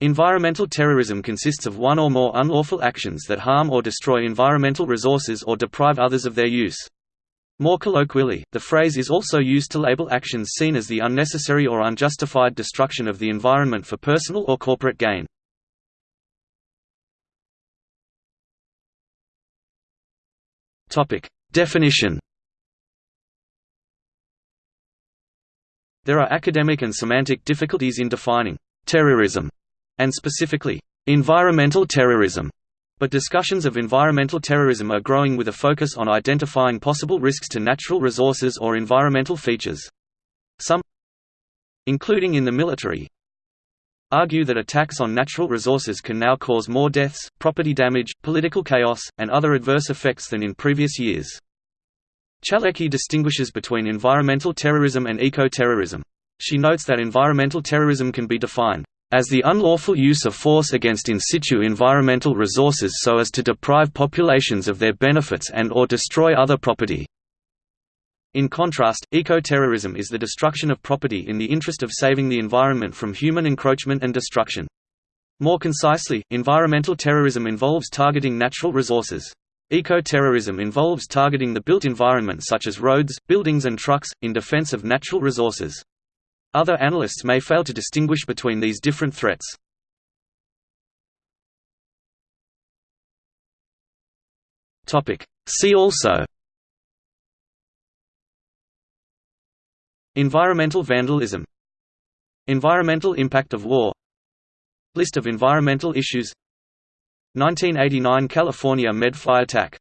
Environmental terrorism consists of one or more unlawful actions that harm or destroy environmental resources or deprive others of their use. More colloquially, the phrase is also used to label actions seen as the unnecessary or unjustified destruction of the environment for personal or corporate gain. Definition There are academic and semantic difficulties in defining terrorism and specifically environmental terrorism, but discussions of environmental terrorism are growing with a focus on identifying possible risks to natural resources or environmental features. Some including in the military argue that attacks on natural resources can now cause more deaths, property damage, political chaos, and other adverse effects than in previous years. Chalecki distinguishes between environmental terrorism and eco-terrorism. She notes that environmental terrorism can be defined as the unlawful use of force against in situ environmental resources so as to deprive populations of their benefits and or destroy other property. In contrast, eco-terrorism is the destruction of property in the interest of saving the environment from human encroachment and destruction. More concisely, environmental terrorism involves targeting natural resources. Eco-terrorism involves targeting the built environment such as roads, buildings and trucks, in defense of natural resources. Other analysts may fail to distinguish between these different threats. See also. Environmental vandalism. Environmental impact of war. List of environmental issues. 1989 California Med Fly attack